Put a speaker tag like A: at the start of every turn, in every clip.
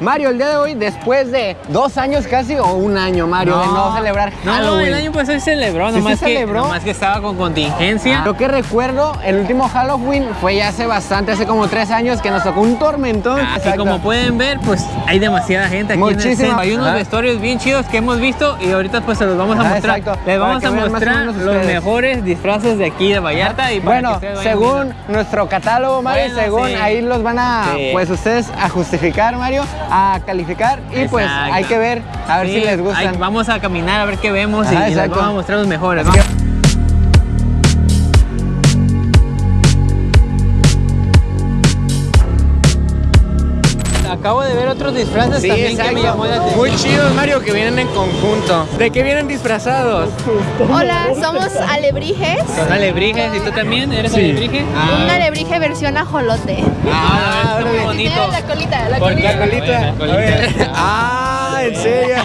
A: Mario, el día de hoy, después de dos años casi o un año, Mario, de no celebrar
B: No,
A: Halloween.
B: el año pasado se celebró,
A: ¿Sí se
B: nomás, que,
A: celebró?
B: nomás que estaba con contingencia.
A: Lo que recuerdo, el último Halloween fue ya hace bastante, hace como tres años, que nos tocó un tormentón.
B: Así
A: Exacto.
B: como pueden ver, pues hay demasiada gente aquí en el
A: Muchísima.
B: centro. Hay unos vestuarios bien chidos que hemos visto y ahorita pues se los vamos a
A: Ah,
B: mostrar.
A: exacto.
B: Les vamos
A: que
B: a mostrar los mejores disfraces de aquí de Vallarta y para que
A: Bueno, según
B: viendo.
A: nuestro catálogo, Mario,
B: Bueno,
A: según
B: sí.
A: ahí los van a,
B: Sí.
A: pues ustedes a justificar, Mario, a calificar y pues hay que ver, a ver
B: Sí,
A: si les
B: ahí
A: gustan.
B: vamos a caminar a ver qué vemos y-
A: Ajá,
B: y, les vamos a mostrar los mejores. Acabo de ver otros disfraces
A: Sí,
B: también que me llamó la atención.
A: Muy chidos, Mario, que vienen en conjunto. ¿De qué vienen disfrazados?
C: Hola, somos alebrijes.
B: Son alebrijes y tú también eres
A: Sí.
B: alebrije.
C: Un alebrije versión ajolote.
B: Ah, está muy bonito.
C: La colita, la colita.
A: La colita.
B: La colita.
A: Ah, ¿en serio?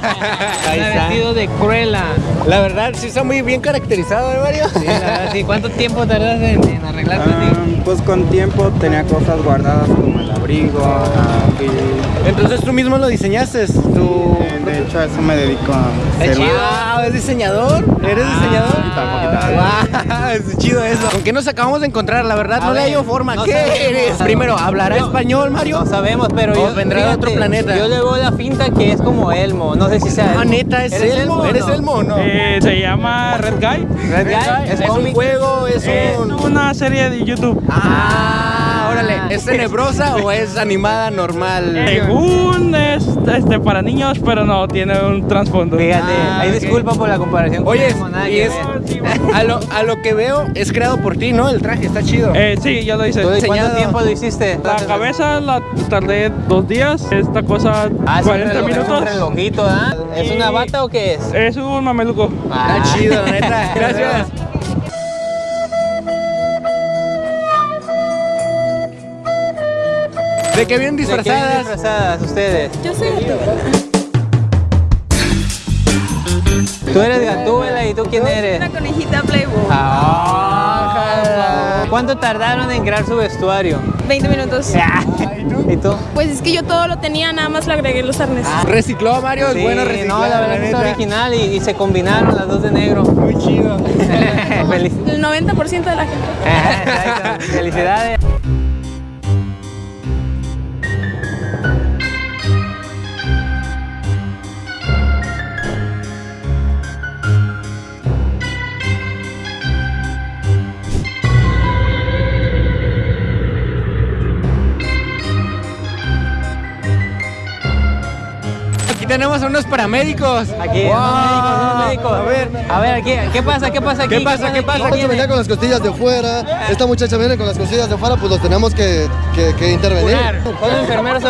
A: Ahí
B: Está vestido de Cruella.
A: La verdad, sí está muy bien caracterizado, ¿eh, Mario?
B: Sí, la verdad, sí. ¿Cuánto tiempo tardas en, en arreglarte
D: Ah,
B: así?
D: pues con tiempo tenía cosas guardadas como el abrigo y
A: Entonces tú mismo lo diseñaste. Tú...
D: eh, de hecho a eso me dedico a
B: chido.
A: Wow, ¿es diseñador? ¿Eres
B: Ah,
A: diseñador?
D: poquito.
A: Wow, es chido eso. ¿Con qué nos acabamos de encontrar? La verdad,
B: A
A: no le
B: ver,
A: hallo forma.
B: no
A: ¿Qué
B: sabemos.
A: eres? Primero, ¿hablará español, Mario?
B: No sabemos, pero yo
A: vendrá de otro planeta.
B: Yo le veo la finta que es como Elmo. No sé si sea
A: Ah,
B: Elmo.
A: neta, ¿es
B: ¿Eres
A: Elmo?
B: o
A: ¿Eres
B: no?
A: Elmo o no?
E: Eh, se llama Red Guy.
B: Red Guy,
A: ¿Es,
B: es
A: un juego? ¿Es
E: Es
A: un...?
E: una serie de YouTube.
A: Ah, órale. ¿Es tenebrosa o es animada normal?
E: Según es este, para niños, pero no, tiene un trasfondo.
B: Fíjate,
A: Ah,
B: ahí
A: ok.
B: disculpa por la comparación.
A: Oye,
B: nada
A: y es, a, lo, a lo que veo, es creado por ti, ¿no? El traje está chido.
E: Eh, sí, ya lo hice.
B: ¿Tú de
A: diseñado.
B: ¿Cuánto tiempo lo hiciste?
E: La cabeza la tardé dos días. Esta cosa,
B: Ah, es un
E: 40
B: reloj-
E: minutos.
B: Es un relojito, ¿ah? ¿Es una bata o qué es?
E: Es un mameluco.
B: Ah.
A: Está chido, la neta. Gracias. ¿De qué vienen
B: ¿De qué vienen
A: disfrazadas?
B: disfrazadas ustedes?
C: Yo soy
B: Tú eres Gatúbela y tú quién eres?
C: una conejita Playboy.
B: Ah, ¿Cuánto tardaron en crear su vestuario?
C: 20 minutos.
B: ¿Y tú?
C: Pues es que yo todo lo tenía, nada más le agregué los arneses.
A: Recicló, Mario.
B: Sí,
A: es bueno reciclar.
B: no, la verdad
A: neta.
B: original y, y se combinaron las dos de negro.
A: Muy chido.
B: Feliz-
C: El 90% de la gente.
B: Felicidades.
A: Tenemos a unos paramédicos.
B: Aquí,
A: Wow.
B: unos médicos, unos médicos.
A: A ver.
B: A ver, aquí, ¿qué pasa? ¿Qué pasa aquí?
A: ¿Qué pasa? ¿Qué pasa?
B: aquí?
F: Venía con las costillas de fuera, esta muchacha viene con las costillas de fuera, pues los tenemos que, que, que intervenir.
B: Son enfermeros. Sí,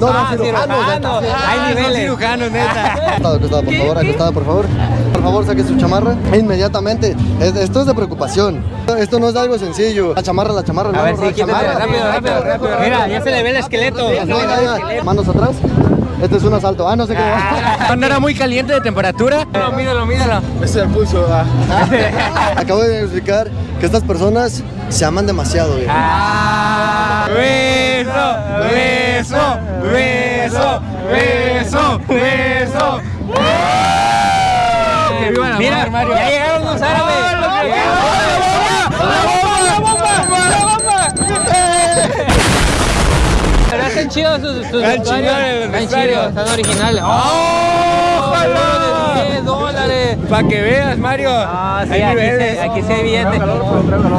F: No, no,
B: ah,
F: cirujanos,
B: cirujanos. Hay
A: Ah,
B: niveles.
A: cirujanos, neta.
F: Acostada, acostada, por favor, acostada, por favor. Por favor, saque su chamarra inmediatamente. Es- esto es de preocupación. Esto no es algo sencillo. La chamarra, la chamarra,
B: A ver, sí,
F: la
B: quítate
F: chamarra.
B: rápido, rápido, rápido. Mira, ya se le ve el esqueleto.
F: Manos atrás. Este es un asalto. Ah, no sé qué.
A: ¿No era muy caliente de temperatura?
B: Míralo, míralo, míralo.
F: Ese es el pulso. ah. Acabo de explicar que estas personas se aman demasiado. viejo.
A: Ah, beso, beso, beso, beso, beso. Que viva
B: Mira,
A: Mario.
B: ya llegaron los árabes. Pero están chidos sus, sus vestuarios. chidos, están originales.
A: ¡Oh,
B: ¡Oh! De 10 dólares.
A: Para que veas, Mario.
B: Ah, sí,
A: Hay
B: aquí, sí, aquí sí hay billetes.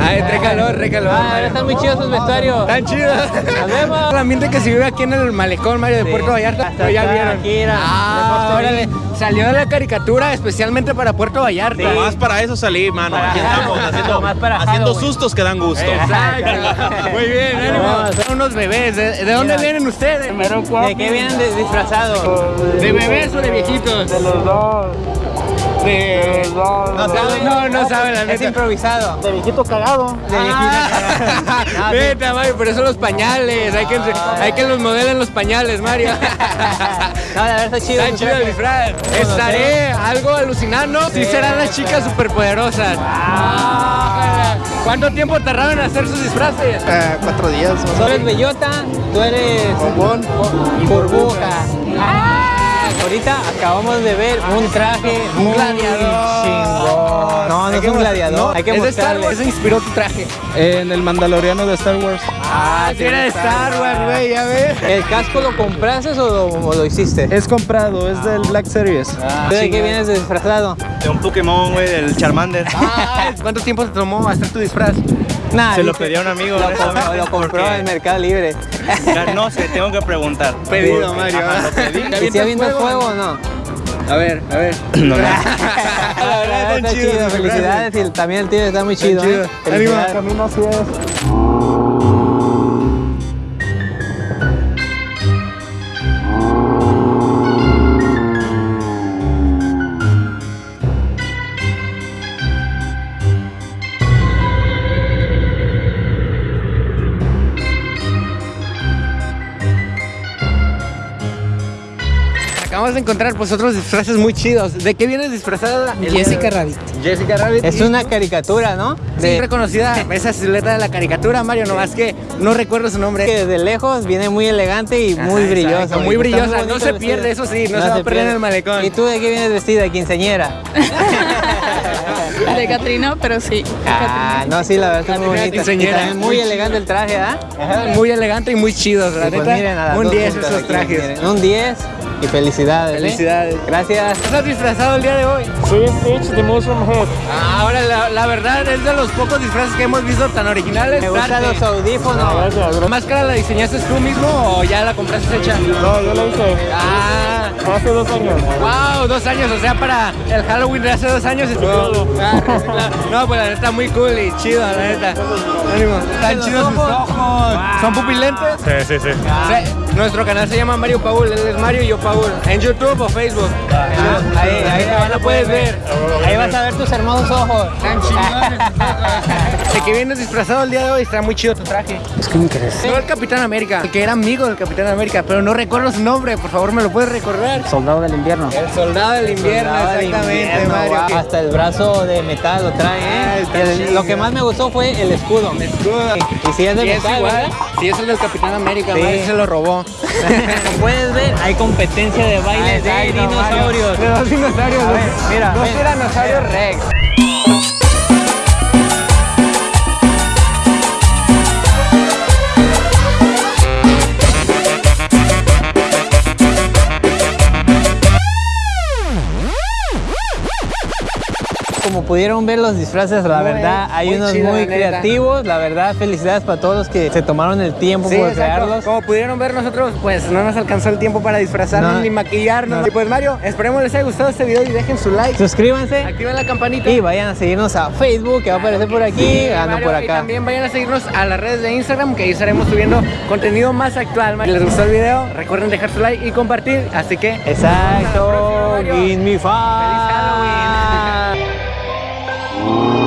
A: Ay, trae calor, trae calor.
B: Ah, ahora
A: Mario.
B: están muy chidos sus vestuarios.
A: Están chidos.
B: Nos vemos.
A: El ambiente que se vive aquí en el malecón, Mario, de
B: Sí.
A: Puerto Vallarta.
B: Hasta
A: Pero ya vieron.
B: aquí era.
A: Ah, órale. Salió de la caricatura especialmente para Puerto Vallarta.
G: Más para eso salí, mano. Aquí estamos haciendo,
B: Más para
G: haciendo sustos que dan gusto.
A: Exacto. Muy bien, ánimo. Son unos bebés. ¿De, de dónde vienen ustedes?
B: ¿De qué vienen disfrazados?
A: ¿De bebés o de viejitos?
E: De los dos. Dos.
A: No saben, no, no saben la
B: Es
A: neta.
B: improvisado.
E: De viejito cagado.
B: De
A: Ah,
B: viejito. No, sí.
A: Neta, Mario, por eso los pañales. Hay que, hay que los modelen los pañales, Mario.
B: No, la verdad está chido.
A: Está chido el disfraz. Estaré algo alucinando. Sí serán las chicas superpoderosas. Ah, ¿Cuánto tiempo tardaron en hacer sus disfraces?
F: Eh, cuatro días.
B: Tú eres bellota, tú eres
F: Bombón.
B: burbuja. Ahorita acabamos de ver un traje muy
A: gladiador.
B: chingón. No, no es un gladiador. Hay que
A: es de Star. Wars, se inspiró tu traje.
E: En el Mandaloriano de Star Wars.
A: Ah, sí era de Star Wars, güey, ya ves.
B: ¿El casco lo compraste o lo, o lo hiciste?
E: Es comprado, es del Black Series.
B: ¿Tú ¿De qué vienes disfrazado?
H: De un Pokémon, güey, del Charmander.
A: Ah, ¿Cuánto tiempo te tomó hacer tu disfraz?
B: Nah,
H: Se lo
B: dice-
H: pedí a un amigo.
B: Lo, compró- lo compró en Mercado Libre.
H: Ya No sé, tengo que preguntar.
A: Pedido, Mario.
H: Ajá, lo pedí.
B: ¿Y si avientas fuego o no?
A: A ver, a ver.
H: No, no.
B: La verdad está chido, felicidades y también el tío está muy chido. ¿eh? Felicidades.
A: Acabamos de encontrar pues otros disfraces muy chidos. ¿De qué vienes disfrazada?
I: Jessica Rabbit.
A: Jessica Rabbit.
B: Es una caricatura, ¿no?
A: Sí,
B: De-
A: reconocida esa silueta de la caricatura, Mario, nomás que no recuerdo su nombre.
B: que desde lejos viene muy elegante y muy
A: Ajá,
B: brillosa.
A: exacto, muy brillosa, no se pierde, eso sí, no se va a perder en el malecón.
B: ¿Y tú de qué vienes vestida? ¿Quinceñera?
C: De Catrina, pero sí.
B: Ah,
C: Catrina.
B: no, sí, la verdad está muy bonita. También muy elegante el traje, ¿ah?
A: Muy elegante y muy chido, la
B: pues
A: neta.
B: miren a las
A: un
B: dos
A: 10
B: juntas
A: esos
B: aquí,
A: trajes.
B: miren, Un 10 y felicidades. ¿eh?
A: Felicidades.
B: Gracias.
A: ¿Estás disfrazado el día de hoy?
E: Soy Stitch de Mushroom Head.
A: Ah, ahora la, la verdad es de los pocos disfraces que hemos visto tan originales.
B: Me gustan los audífonos.
A: ¿La máscara la diseñaste tú mismo o ya la compraste hecha?
E: No, yo lo hice
A: Ah,
E: hace dos años.
A: wow, dos años, o sea, para el Halloween de hace dos años. estuvo- Ah. No, pues la neta muy cool y chido, la neta. Ánimo. Están chidos sus ojos. ¿Son pupilentes?
G: Sí, sí, sí.
A: Sí, Nuestro canal se llama Mario Paul, él es Mario y yo Paul. ¿En YouTube o Facebook?
B: Ah, ahí, ahí,
A: ahí lo puedes ver.
B: Ahí vas a ver tus hermosos ojos.
A: Están chingones. De que vienes disfrazado el día de hoy, está muy chido tu traje.
I: Es que me interesa.
A: No el Capitán América, el que era amigo del Capitán América, pero no recuerdo su nombre, por favor, ¿me lo puedes recordar?
I: Soldado del invierno.
A: El soldado del invierno,
B: Soldado
A: exactamente,
B: invierno,
A: Mario.
B: wow. Hasta el brazo de metal lo trae, ¿eh? El- lo que más me gustó fue el escudo.
A: Escudo.
B: Y si es de
A: Sí, es
B: metal,
A: igual.
B: ¿verdad?
A: Sí, es el del Capitán América,
B: Sí.
A: Mario se lo robó.
B: Como puedes ver, hay competencia de baile de
A: Exacto,
B: dinosaurios.
A: De dos dinosaurios.
B: Ver, mira,
A: Dos
B: ven.
A: tiranosaurios Rex.
B: Como pudieron ver los disfraces, la
A: Muy-
B: verdad, hay unos
A: chido,
B: muy
A: la neta.
B: creativos. La verdad, felicidades para todos los que se tomaron el tiempo
A: Sí,
B: por
A: exacto.
B: crearlos.
A: Como pudieron ver nosotros, pues no nos alcanzó el tiempo para disfrazarnos
B: No.
A: ni maquillarnos. Y pues Mario, esperemos les haya gustado este video y dejen su like.
B: Suscríbanse
A: Activen la campanita.
B: y vayan a seguirnos a Facebook, que va a aparecer por aquí,
A: Sí,
B: ah, no
A: Y también vayan a seguirnos a las redes de Instagram, que ahí estaremos subiendo contenido más actual. Si les gustó el video, recuerden dejar su like y compartir. Así que
B: Exacto, give me five.
A: Halloween. Thank you.